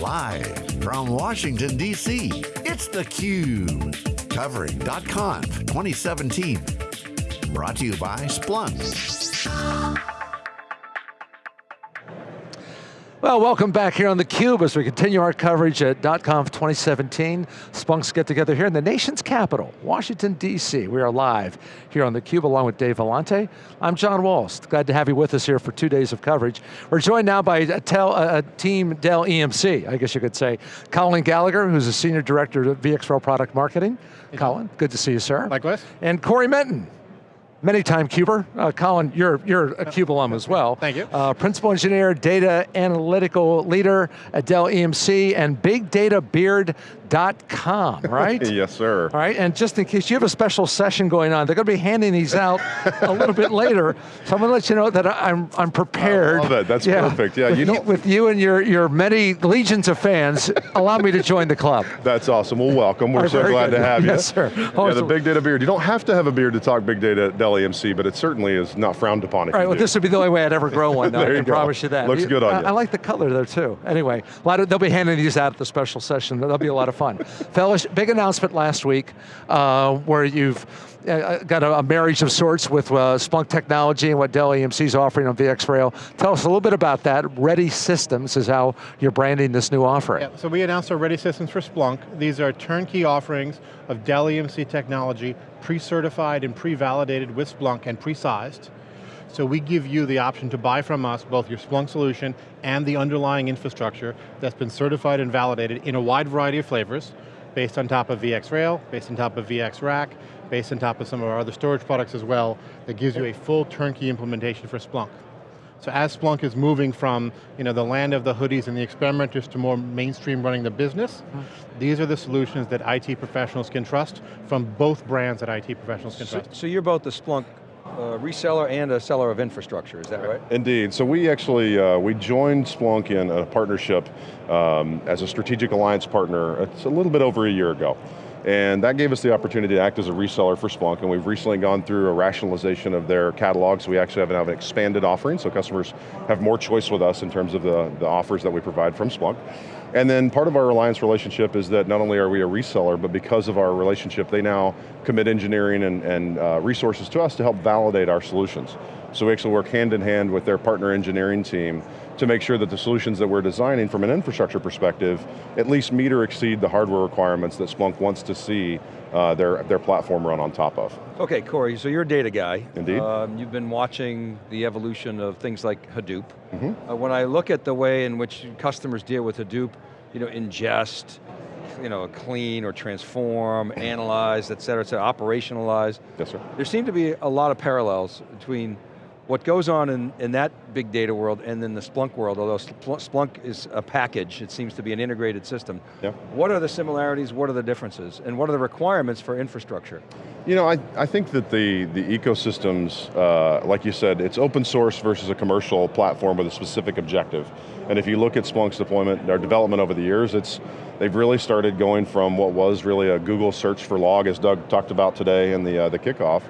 Live from Washington, D.C., it's theCUBE. Covering .conf 2017. Brought to you by Splunk. Well, welcome back here on theCUBE as we continue our coverage at .conf 2017. Splunk's get together here in the nation's capital, Washington, D.C. We are live here on theCUBE along with Dave Vellante. I'm John Walls, glad to have you with us here for two days of coverage. We're joined now by a, tel, a team Dell EMC, I guess you could say. Colin Gallagher, who's a Senior Director of VxRail Product Marketing. Colin, good to see you, sir. Likewise. And Cory Minton, Many time Cuber. Uh, Colin, you're, you're a CUBE alum as well. Thank you. Uh, Principal Engineer, Data Analytical Leader at Dell EMC and BigDataBeard.com, right? yes, sir. All right, and just in case you have a special session going on, they're going to be handing these out a little bit later, so I'm going to let you know that I'm, I'm prepared. I love it, that's yeah, perfect. Yeah, with you know. With you and your, your many legions of fans, allow me to join the club. That's awesome, well welcome, we're so glad good. to have you. Yes, sir. Yeah, the Big Data Beard. You don't have to have a beard to talk Big Data Dell EMC, but it certainly is not frowned upon if All right, well do. this would be the only way I'd ever grow one, there I can promise you that. Looks you, good on I, you. I like the color there too. Anyway, a lot of, they'll be handing these out at the special session, that'll be a lot of fun. Fellas, big announcement last week uh, where you've uh, got a, a, marriage of sorts with uh, Splunk technology and what Dell EMC is offering on VxRail. Tell us a little bit about that. Ready Systems is how you're branding this new offering. Yeah, so we announced our Ready Systems for Splunk. These are turnkey offerings of Dell EMC technology, pre-certified and pre-validated with Splunk and pre-sized. So we give you the option to buy from us both your Splunk solution and the underlying infrastructure that's been certified and validated in a wide variety of flavors, based on top of VxRail, based on top of VxRack, based on top of some of our other storage products as well, that gives you a full turnkey implementation for Splunk. So as Splunk is moving from you know, the land of the hoodies and the experimenters to more mainstream running the business, mm. these are the solutions that IT professionals can trust from both brands that IT professionals can so, trust. So you're both the Splunk uh, reseller and a seller of infrastructure, is that right? Indeed, so we actually, uh, we joined Splunk in a partnership um, as a strategic alliance partner, it's a little bit over a year ago. And that gave us the opportunity to act as a reseller for Splunk, and we've recently gone through a rationalization of their catalog, so we actually have, have an expanded offering, so customers have more choice with us in terms of the, the offers that we provide from Splunk. And then part of our Alliance relationship is that not only are we a reseller, but because of our relationship, they now commit engineering and, and uh, resources to us to help validate our solutions. So we actually work hand in hand with their partner engineering team to make sure that the solutions that we're designing from an infrastructure perspective at least meet or exceed the hardware requirements that Splunk wants to see uh, their, their platform run on top of. Okay, Cory, so you're a data guy. Indeed. Um, you've been watching the evolution of things like Hadoop. Mm -hmm. uh, when I look at the way in which customers deal with Hadoop, you know, ingest, you know, clean or transform, analyze, et cetera, et cetera, operationalize. Yes, sir. There seem to be a lot of parallels between what goes on in, in that big data world and then the Splunk world, although Splunk is a package, it seems to be an integrated system. Yeah. What are the similarities, what are the differences, and what are the requirements for infrastructure? You know, I, I think that the, the ecosystems, uh, like you said, it's open source versus a commercial platform with a specific objective. And if you look at Splunk's deployment, our development over the years, it's they've really started going from what was really a Google search for log, as Doug talked about today in the, uh, the kickoff,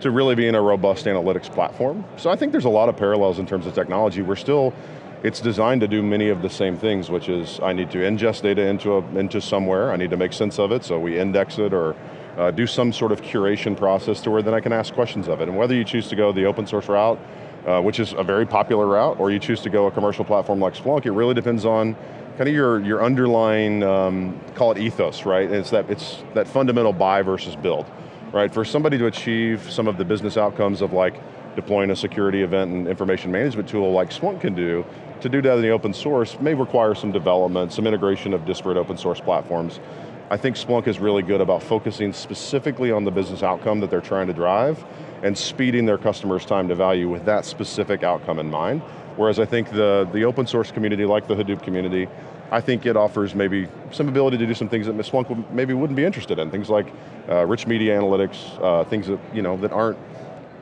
to really being a robust analytics platform. So I think there's a lot of parallels in terms of technology. We're still, it's designed to do many of the same things, which is I need to ingest data into, a, into somewhere, I need to make sense of it, so we index it or uh, do some sort of curation process to where then I can ask questions of it. And whether you choose to go the open source route, uh, which is a very popular route, or you choose to go a commercial platform like Splunk, it really depends on kind of your, your underlying, um, call it ethos, right? it's that, it's that fundamental buy versus build right? For somebody to achieve some of the business outcomes of like deploying a security event and information management tool like Splunk can do, to do that in the open source may require some development, some integration of disparate open source platforms. I think Splunk is really good about focusing specifically on the business outcome that they're trying to drive and speeding their customers' time to value with that specific outcome in mind. Whereas I think the, the open source community, like the Hadoop community, I think it offers maybe some ability to do some things that Ms. Splunk maybe wouldn't be interested in. Things like uh, rich media analytics, uh, things that, you know, that aren't,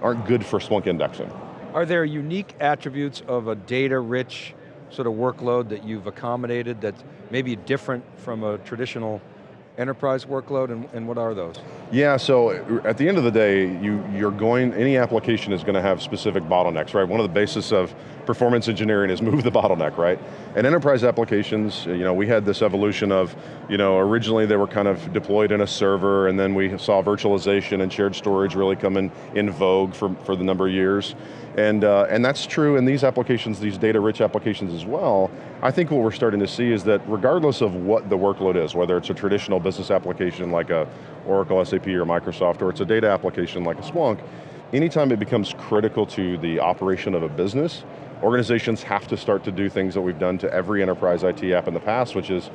aren't good for Splunk indexing. Are there unique attributes of a data-rich sort of workload that you've accommodated that's maybe different from a traditional enterprise workload, and, and what are those? Yeah, so at the end of the day, you, you're going, any application is going to have specific bottlenecks, right? One of the basis of performance engineering is move the bottleneck, right? And enterprise applications, you know, we had this evolution of, you know, originally they were kind of deployed in a server, and then we saw virtualization and shared storage really come in, in vogue for, for the number of years. And, uh, and that's true in these applications, these data-rich applications as well. I think what we're starting to see is that regardless of what the workload is, whether it's a traditional business application like a Oracle, SAP, or Microsoft, or it's a data application like a Splunk, anytime it becomes critical to the operation of a business, organizations have to start to do things that we've done to every enterprise IT app in the past, which is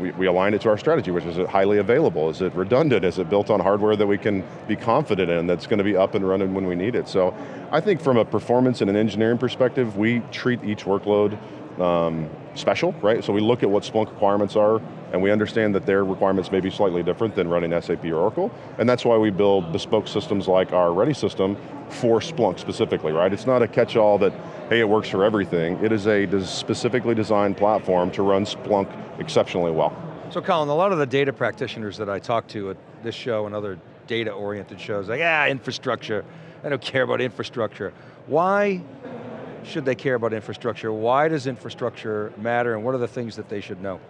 we, we align it to our strategy, which is it highly available? Is it redundant? Is it built on hardware that we can be confident in that's going to be up and running when we need it? So I think from a performance and an engineering perspective, we treat each workload um, special, right? So we look at what Splunk requirements are, and we understand that their requirements may be slightly different than running SAP or Oracle, and that's why we build bespoke systems like our Ready system for Splunk specifically, right? It's not a catch-all that, hey, it works for everything. It is a specifically designed platform to run Splunk exceptionally well. So Colin, a lot of the data practitioners that I talk to at this show and other data-oriented shows, like, ah, infrastructure, I don't care about infrastructure. Why should they care about infrastructure? Why does infrastructure matter and what are the things that they should know?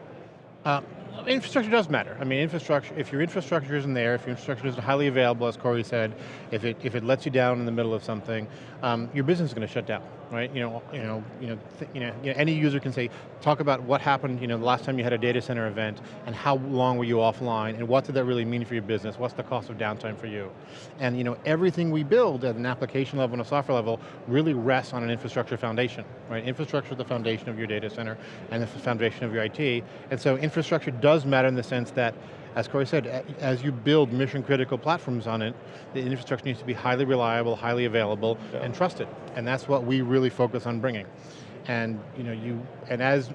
Uh, infrastructure does matter. I mean, infrastructure, if your infrastructure isn't there, if your infrastructure isn't highly available, as Cory said, if it, if it lets you down in the middle of something, um, your business is going to shut down, right? You know, you know, you know, you know, any user can say, talk about what happened, you know, the last time you had a data center event, and how long were you offline, and what did that really mean for your business? What's the cost of downtime for you? And you know, everything we build at an application level and a software level really rests on an infrastructure foundation, right? Infrastructure is the foundation of your data center, and the foundation of your IT, and so infrastructure does matter in the sense that as Cory said, as you build mission critical platforms on it, the infrastructure needs to be highly reliable, highly available, yeah. and trusted. And that's what we really focus on bringing. And you know, you and as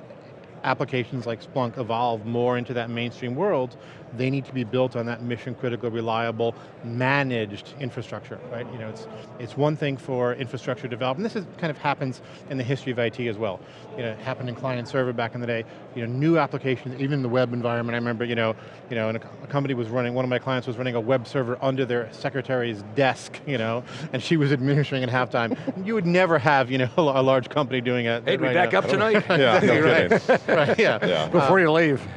applications like Splunk evolve more into that mainstream world, they need to be built on that mission critical, reliable, managed infrastructure, right? You know, it's, it's one thing for infrastructure development. This is, kind of happens in the history of IT as well. You know, it happened in client server back in the day. You know, new applications, even in the web environment, I remember, you know, you know, a, a company was running, one of my clients was running a web server under their secretary's desk, you know, and she was administering at halftime. you would never have, you know, a large company doing it. Hey, right we back now. up tonight? yeah, no right. right, yeah. yeah. Before uh, you leave.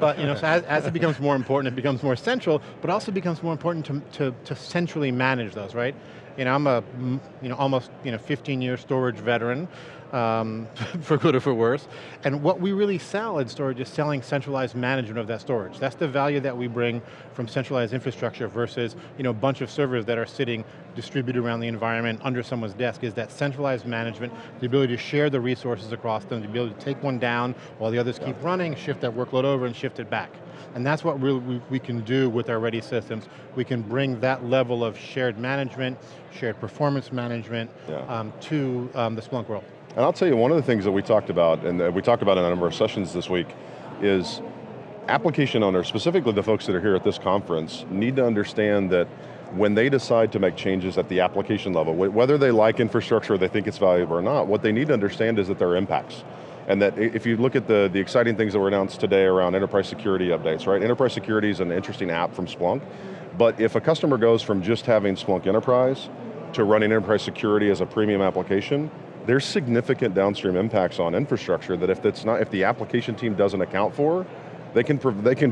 but you know, so as, as it becomes more important, it becomes more central, but also becomes more important to, to, to centrally manage those, right? You know, I'm a you know, almost you know, 15 year storage veteran, um, for good or for worse. And what we really sell in storage is selling centralized management of that storage. That's the value that we bring from centralized infrastructure versus you know, a bunch of servers that are sitting distributed around the environment under someone's desk is that centralized management, the ability to share the resources across them, the ability to take one down while the others yeah. keep running, shift that workload over and shift it back. And that's what we, we can do with our Ready systems. We can bring that level of shared management, shared performance management yeah. um, to um, the Splunk world. And I'll tell you, one of the things that we talked about, and that we talked about in a number of sessions this week, is application owners, specifically the folks that are here at this conference, need to understand that when they decide to make changes at the application level, whether they like infrastructure or they think it's valuable or not, what they need to understand is that there are impacts. And that if you look at the, the exciting things that were announced today around enterprise security updates, right? Enterprise security is an interesting app from Splunk, but if a customer goes from just having Splunk Enterprise to running enterprise security as a premium application, there's significant downstream impacts on infrastructure that if it's not, if the application team doesn't account for, they can, they can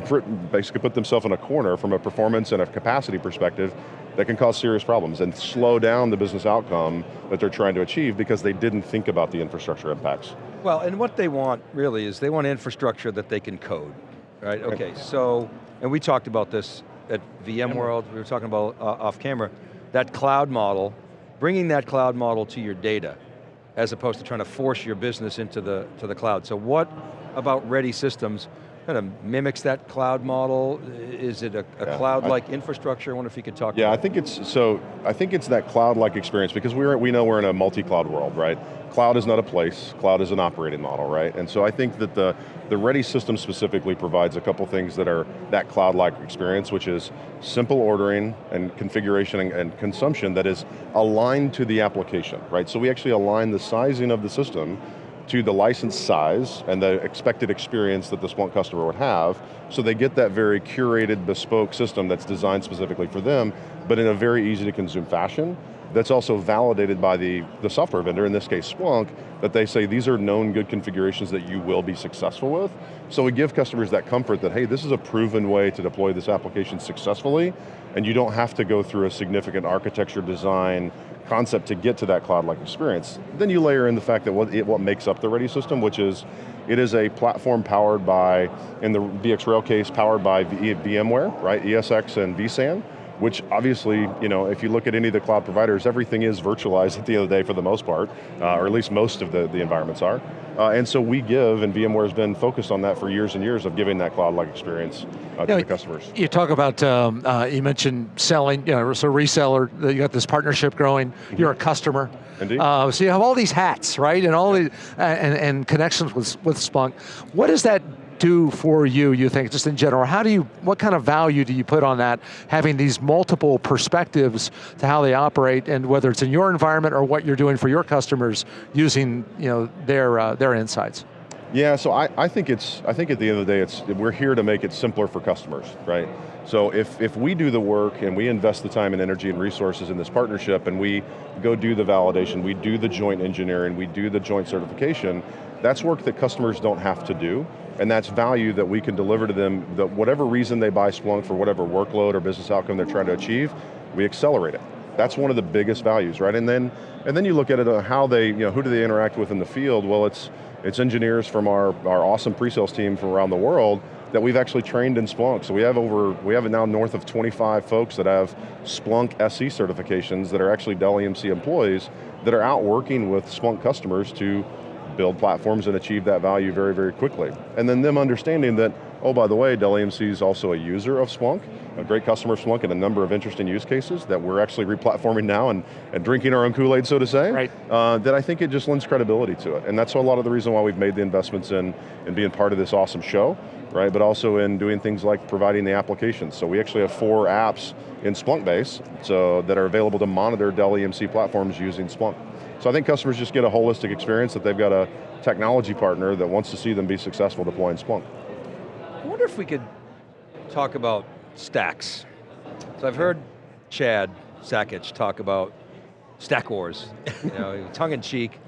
basically put themselves in a corner from a performance and a capacity perspective that can cause serious problems and slow down the business outcome that they're trying to achieve because they didn't think about the infrastructure impacts. Well, and what they want really is they want infrastructure that they can code, right? Okay, so, and we talked about this at VMworld, we were talking about uh, off camera, that cloud model, bringing that cloud model to your data as opposed to trying to force your business into the, to the cloud. So what about ready systems kind of mimics that cloud model? Is it a, a yeah, cloud-like infrastructure? I wonder if you could talk Yeah, I think it's, so, I think it's that cloud-like experience because we're, we know we're in a multi-cloud world, right? Cloud is not a place, cloud is an operating model, right? And so I think that the, the Ready system specifically provides a couple things that are that cloud-like experience, which is simple ordering and configuration and, and consumption that is aligned to the application, right? So we actually align the sizing of the system to the license size and the expected experience that the Splunk customer would have, so they get that very curated, bespoke system that's designed specifically for them, but in a very easy to consume fashion, that's also validated by the, the software vendor, in this case Splunk, that they say these are known good configurations that you will be successful with. So we give customers that comfort that, hey, this is a proven way to deploy this application successfully, and you don't have to go through a significant architecture design concept to get to that cloud-like experience. Then you layer in the fact that what, it, what makes up the Ready system, which is, it is a platform powered by, in the VxRail case, powered by VMware, right, ESX and vSAN, which obviously, you know, if you look at any of the cloud providers, everything is virtualized at the end of the day for the most part, uh, or at least most of the, the environments are. Uh, and so we give, and VMware's been focused on that for years and years of giving that cloud-like experience uh, to the customers. You talk about, um, uh, you mentioned selling, you know, so reseller, you got this partnership growing, mm -hmm. you're a customer. Indeed. Uh, so you have all these hats, right? And all the, and, and connections with, with Splunk. What does that do for you, you think, just in general? How do you, what kind of value do you put on that, having these multiple perspectives to how they operate, and whether it's in your environment or what you're doing for your customers, using you know, their, uh, their insights? Yeah, so I, I think it's, I think at the end of the day, it's, we're here to make it simpler for customers, right? So if, if we do the work and we invest the time and energy and resources in this partnership and we go do the validation, we do the joint engineering, we do the joint certification, that's work that customers don't have to do, and that's value that we can deliver to them, that whatever reason they buy Splunk for whatever workload or business outcome they're trying to achieve, we accelerate it. That's one of the biggest values, right? And then, and then you look at it, uh, how they, you know, who do they interact with in the field? Well, it's, it's engineers from our, our awesome pre-sales team from around the world that we've actually trained in Splunk. So we have over, we have now north of 25 folks that have Splunk SC certifications that are actually Dell EMC employees that are out working with Splunk customers to build platforms and achieve that value very, very quickly. And then them understanding that, oh, by the way, Dell EMC is also a user of Splunk, a great customer of Splunk, and a number of interesting use cases that we're actually replatforming now and, and drinking our own Kool-Aid, so to say, right. uh, that I think it just lends credibility to it. And that's a lot of the reason why we've made the investments in, in being part of this awesome show, right, but also in doing things like providing the applications. So we actually have four apps in Splunkbase so, that are available to monitor Dell EMC platforms using Splunk. So I think customers just get a holistic experience that they've got a technology partner that wants to see them be successful deploying Splunk. I wonder if we could talk about stacks. So I've heard Chad Sakac talk about stack wars, you know, tongue in cheek.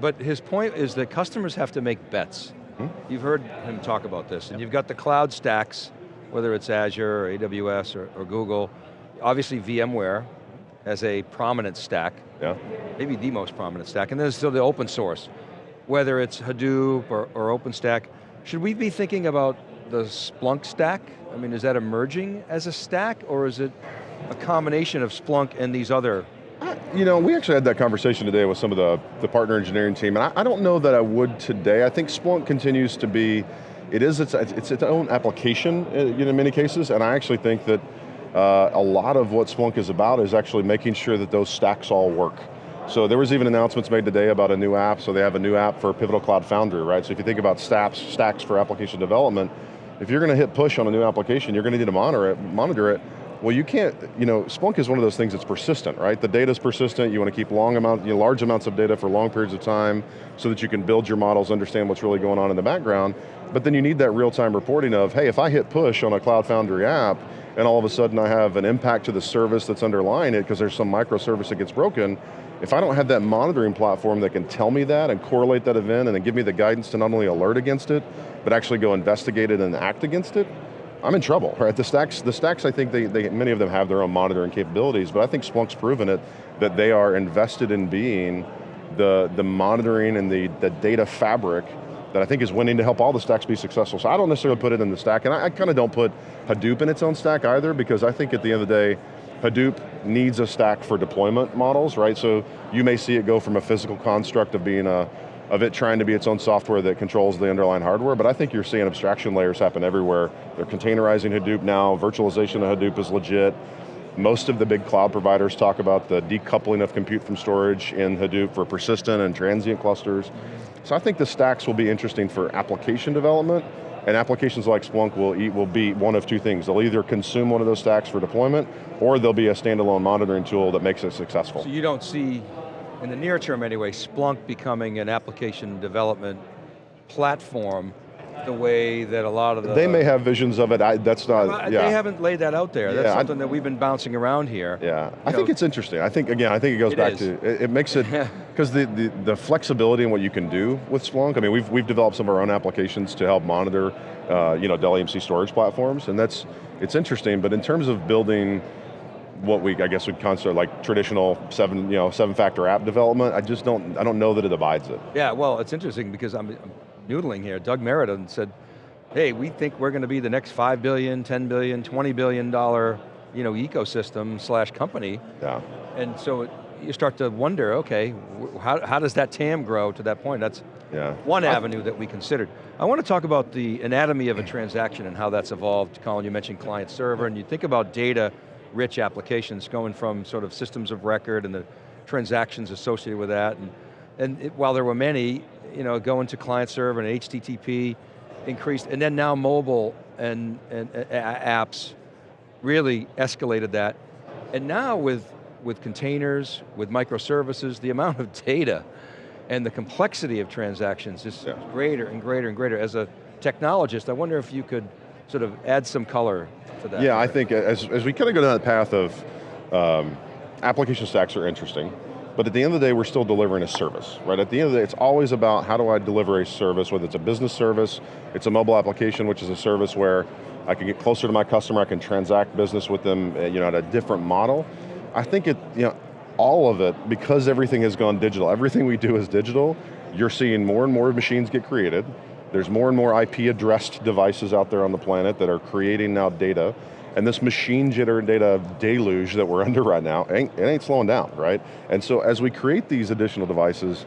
But his point is that customers have to make bets. Hmm? You've heard him talk about this, and you've got the cloud stacks, whether it's Azure or AWS or, or Google, obviously VMware as a prominent stack, yeah. maybe the most prominent stack, and then there's still the open source, whether it's Hadoop or, or OpenStack. Should we be thinking about the Splunk stack? I mean, is that emerging as a stack, or is it a combination of Splunk and these other you know, we actually had that conversation today with some of the, the partner engineering team, and I, I, don't know that I would today. I think Splunk continues to be, it is its, it's its own application in, in many cases, and I actually think that uh, a lot of what Splunk is about is actually making sure that those stacks all work. So there was even announcements made today about a new app, so they have a new app for Pivotal Cloud Foundry, right? So if you think about stacks, stacks for application development, if you're going to hit push on a new application, you're going to need to monitor it, monitor it well, you can't, you know, Splunk is one of those things that's persistent, right? The data is persistent, you want to keep long amount, you know, large amounts of data for long periods of time so that you can build your models, understand what's really going on in the background, but then you need that real-time reporting of, hey, if I hit push on a Cloud Foundry app, and all of a sudden I have an impact to the service that's underlying it because there's some microservice that gets broken, if I don't have that monitoring platform that can tell me that and correlate that event and then give me the guidance to not only alert against it, but actually go investigate it and act against it, I'm in trouble, right? The stacks, the stacks I think they, they, many of them have their own monitoring capabilities, but I think Splunk's proven it that they are invested in being the, the monitoring and the, the data fabric that I think is winning to help all the stacks be successful. So I don't necessarily put it in the stack, and I, I kind of don't put Hadoop in its own stack either, because I think at the end of the day, Hadoop needs a stack for deployment models, right? So you may see it go from a physical construct of being a, of it trying to be its own software that controls the underlying hardware, but I think you're seeing abstraction layers happen everywhere. They're containerizing Hadoop now, virtualization of Hadoop is legit. Most of the big cloud providers talk about the decoupling of compute from storage in Hadoop for persistent and transient clusters. So I think the stacks will be interesting for application development, and applications like Splunk will, eat, will be one of two things. They'll either consume one of those stacks for deployment, or they'll be a standalone monitoring tool that makes it successful. So you don't see in the near term anyway, Splunk becoming an application development platform the way that a lot of the... They may have visions of it, I, that's not, yeah. They haven't laid that out there. That's Yeah, I- something that we've been bouncing around here. Yeah, I You think it's interesting. I think, again, I think it goes It back is. to, it, it makes it, because the, the, the flexibility in what you can do with Splunk, I mean, we've, we've developed some of our own applications to help monitor, uh, you know, Dell EMC storage platforms, and that's, it's interesting, but in terms of building what we, I guess, would consider like traditional seven, you know, seven-factor app development, I just don't, I don't know that it abides it. Yeah, well, it's interesting because I'm, I'm noodling here. Doug Merritt said, hey, we think we're going to be the next 5 billion, 10 billion, 20 billion dollar you know, ecosystem slash company. Yeah. And so it, you start to wonder, okay, how, how does that TAM grow to that point? That's Yeah. one avenue that we considered. I want to talk about the anatomy of a transaction and how that's evolved. Colin, you mentioned client server, and you think about data rich applications going from sort of systems of record and the transactions associated with that. And, and it, while there were many, you know, going to client server and HTTP increased, and then now mobile and, and uh, apps really escalated that. And now with, with containers, with microservices, the amount of data and the complexity of transactions is Yeah. greater and greater and greater. As a technologist, I wonder if you could sort of add some color to that. Yeah, I think as, as we kind of go down that path of um, application stacks are interesting, but at the end of the day, we're still delivering a service, right? At the end of the day, it's always about how do I deliver a service, whether it's a business service, it's a mobile application, which is a service where I can get closer to my customer, I can transact business with them, uh, you know, at a different model. I think it, you know, all of it, because everything has gone digital, everything we do is digital, you're seeing more and more machines get created, there's more and more IP addressed devices out there on the planet that are creating now data, and this machine jitter data deluge that we're under right now, ain't, it ain't slowing down, right? And so as we create these additional devices,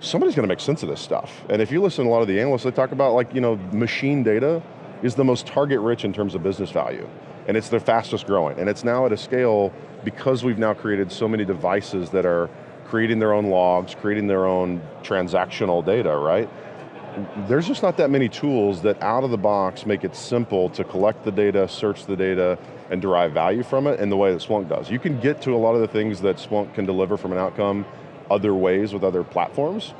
somebody's going to make sense of this stuff. And if you listen to a lot of the analysts, they talk about like, you know, machine data is the most target rich in terms of business value. And it's the fastest growing. And it's now at a scale, because we've now created so many devices that are creating their own logs, creating their own transactional data, right? There's just not that many tools that out of the box make it simple to collect the data, search the data, and derive value from it in the way that Splunk does. You can get to a lot of the things that Splunk can deliver from an outcome other ways with other platforms,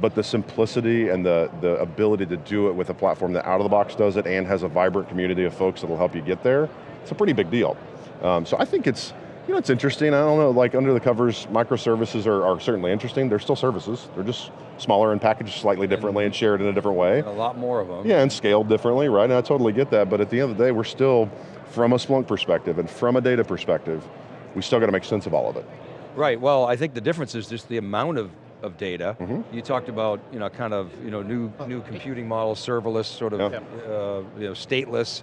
but the simplicity and the, the ability to do it with a platform that out of the box does it and has a vibrant community of folks that'll help you get there, it's a pretty big deal. Um, so I think it's, you know, it's interesting. I don't know, like under the covers, microservices are, are certainly interesting. They're still services. They're just smaller and packaged slightly differently and shared in a different way. And a lot more of them. Yeah, and scaled differently, right? And I totally get that, but at the end of the day, we're still, from a Splunk perspective and from a data perspective, we still got to make sense of all of it. Right, well, I think the difference is just the amount of, of data. Mm-hmm. You talked about, you know, kind of, you know, new, new computing models, serverless, sort of, Yeah. uh, you know, stateless,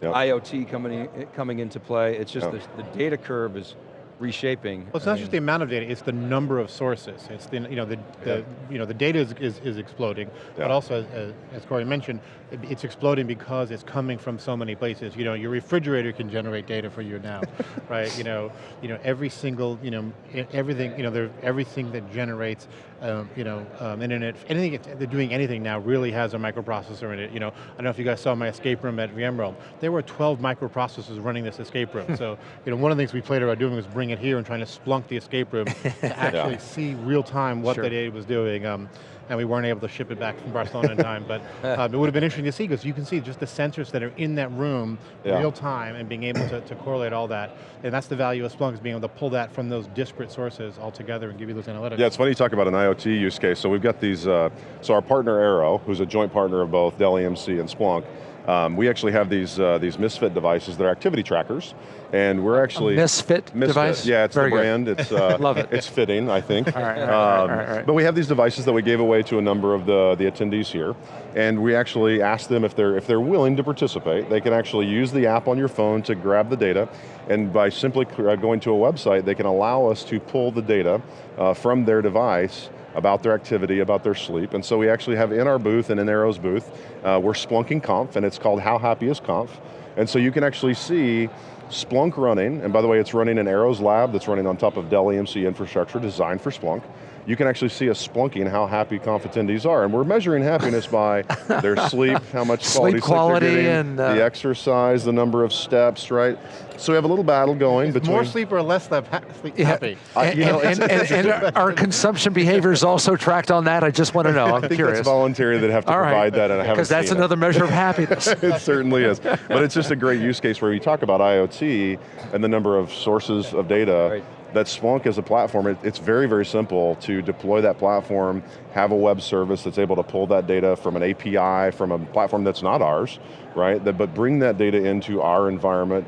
Yeah. IoT coming, in, coming into play. It's just Yeah. the, the data curve is reshaping. Well, it's I not mean, just the amount of data; it's the number of sources. It's the you know the, the you know the data is, is, is exploding, Yeah. but also as, as Cory mentioned, it's exploding because it's coming from so many places. You know, your refrigerator can generate data for you now, right? You know, you know every single you know everything you know there everything that generates um, you know um, internet anything they're doing anything now really has a microprocessor in it. You know, I don't know if you guys saw my escape room at VMworld. There were 12 microprocessors running this escape room. so you know one of the things we played about doing was bring it here and trying to splunk the escape room to actually see real time what Sure. the data was doing. Um, and we weren't able to ship it back from Barcelona in time, but um, it would have been interesting to see because you can see just the sensors that are in that room Yeah. real time and being able to, to correlate all that. And that's the value of Splunk is being able to pull that from those disparate sources all together and give you those analytics. Yeah, it's funny you talk about an IoT use case. So we've got these, uh, so our partner Arrow, who's a joint partner of both Dell EMC and Splunk, um, we actually have these uh, these Misfit devices that are activity trackers, and we're actually Misfit, device? Yeah, it's Very the good. brand. It's uh, Love it. It's fitting, I think. All right, all right, Um, all right, all right. But we have these devices that we gave away to a number of the the attendees here, and we actually asked them if they're if they're willing to participate. They can actually use the app on your phone to grab the data, and by simply uh, going to a website, they can allow us to pull the data uh, from their device about their activity, about their sleep. And so we actually have in our booth and in Arrow's booth, uh, we're splunking Conf, and it's called How Happy is Conf. And so you can actually see Splunk running, and by the way, it's running in Arrow's lab that's running on top of Dell EMC infrastructure designed for Splunk. You can actually see a Splunky and how happy conf attendees are. And we're measuring happiness by their sleep, how much Sleep quality sleep, quality they're getting, and, uh, the exercise, the number of steps, right? So we have a little battle going between- More sleep or less sleep, ha sleep Yeah. happy? And, you know, and- and- and are consumption behaviors also tracked on that? I just want to know, I'm I think curious. that's voluntary that have to All right. provide that and I haven't Because that's seen it. another measure of happiness. it certainly is. But it's just a great use case where you talk about IoT and the number of sources of data. Right. That Splunk as a platform, it, it's very, very simple to deploy that platform, have a web service that's able to pull that data from an API, from a platform that's not ours, right? That, but bring that data into our environment,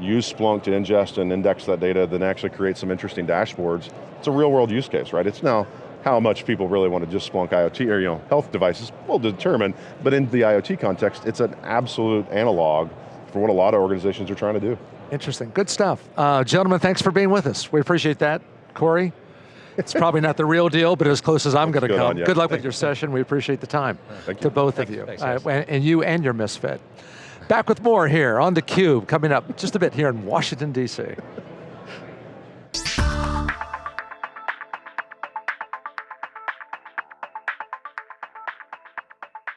use Splunk to ingest and index that data, then actually create some interesting dashboards. It's a real world use case, right? It's now how much people really want to just Splunk IoT or you know, health devices, we'll determine, but in the IoT context, it's an absolute analog for what a lot of organizations are trying to do. Interesting, good stuff. Uh, gentlemen, thanks for being with us. We appreciate that. Cory, it's probably not the real deal, but as close as I'm going to come. you. Good luck with your session. We appreciate the time. Thank To you. both Thank of you. Thanks, Uh, and you and your misfit. Back with more here on theCUBE, coming up just a bit here in Washington, D.C.